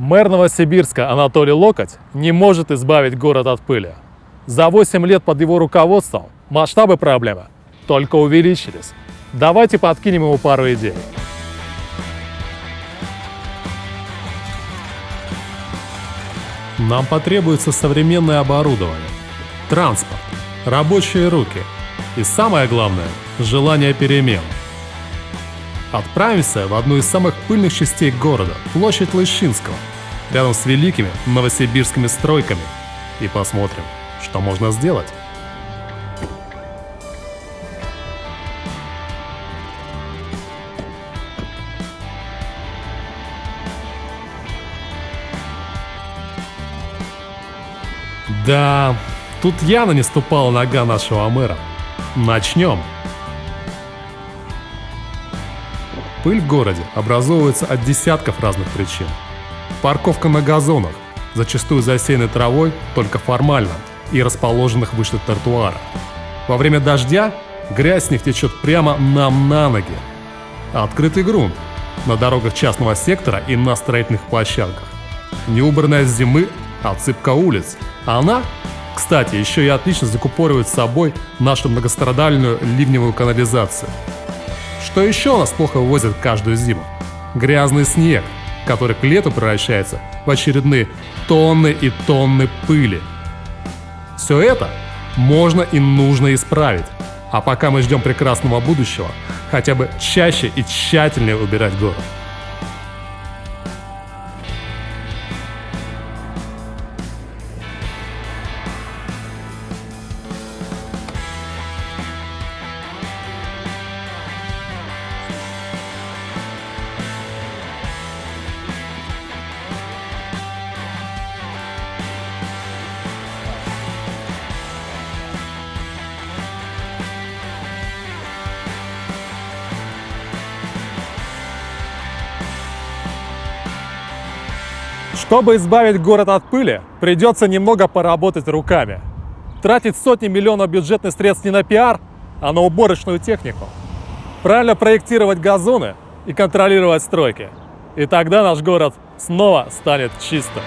Мэр Новосибирска Анатолий Локоть не может избавить город от пыли. За 8 лет под его руководством масштабы проблемы только увеличились. Давайте подкинем ему пару идей. Нам потребуется современное оборудование, транспорт, рабочие руки и самое главное – желание перемен. Отправимся в одну из самых пыльных частей города – площадь Лыщинского, рядом с великими новосибирскими стройками и посмотрим, что можно сделать. Да, тут явно не ступала нога нашего мэра. Начнем. Пыль в городе образовывается от десятков разных причин. Парковка на газонах, зачастую засеянной травой только формально и расположенных выше тротуара. Во время дождя грязь с них течет прямо нам на ноги. Открытый грунт на дорогах частного сектора и на строительных площадках. Неубранная с зимы отсыпка улиц. Она, кстати, еще и отлично закупоривает с собой нашу многострадальную ливневую канализацию. Что еще у нас плохо вывозят каждую зиму? Грязный снег, который к лету превращается в очередные тонны и тонны пыли. Все это можно и нужно исправить. А пока мы ждем прекрасного будущего, хотя бы чаще и тщательнее убирать город. Чтобы избавить город от пыли, придется немного поработать руками. Тратить сотни миллионов бюджетных средств не на пиар, а на уборочную технику. Правильно проектировать газоны и контролировать стройки. И тогда наш город снова станет чистым.